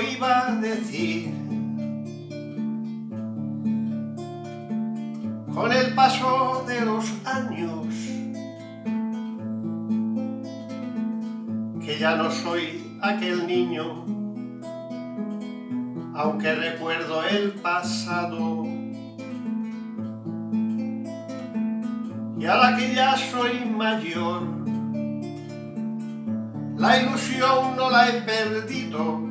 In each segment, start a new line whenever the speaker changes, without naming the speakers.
iba a decir? Con el paso de los años, que ya no soy aquel niño, aunque recuerdo el pasado. Y ahora que ya soy mayor, la ilusión no la he perdido.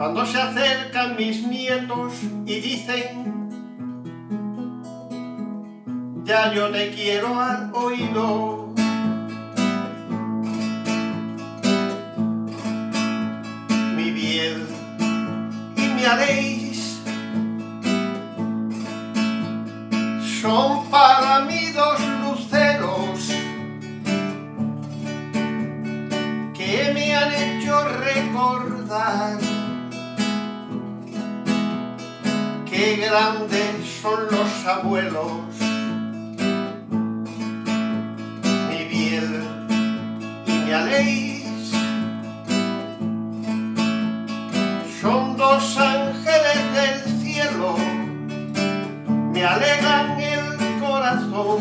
Cuando se acercan mis nietos y dicen, ya yo te quiero al oído. Mi bien y mi aléis son para mí dos luceros que me han hecho recordar qué grandes son los abuelos. Mi biel y mi aléis son dos ángeles del cielo. Me alegran el corazón.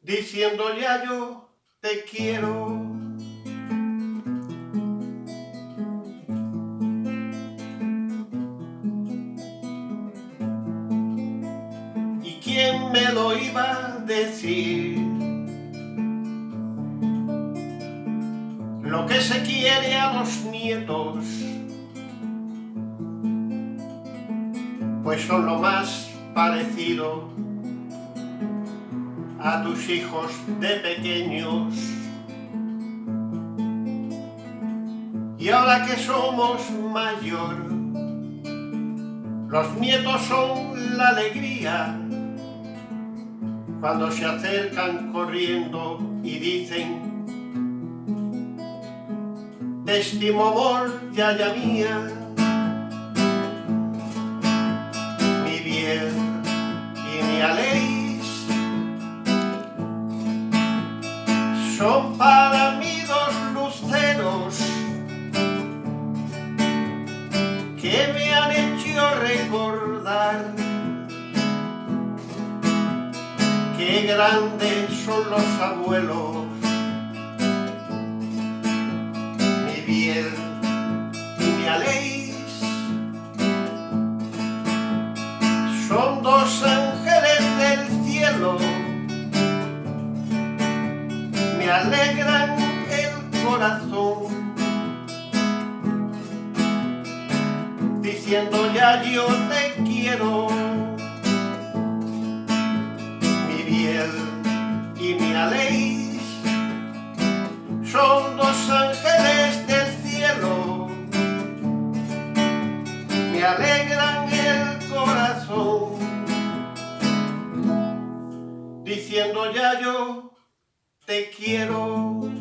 Diciendo ya yo te quiero. Me lo iba a decir? Lo que se quiere a los nietos, pues son lo más parecido a tus hijos de pequeños. Y ahora que somos mayor, los nietos son la alegría cuando se acercan corriendo y dicen estimo amor, yaya mía, mi bien y mi aléis son para grandes son los abuelos. Mi bien y mi aléis son dos ángeles del cielo. Me alegran el corazón diciendo ya yo te quiero y mi aléis son dos ángeles del cielo. Me alegran el corazón diciendo ya yo te quiero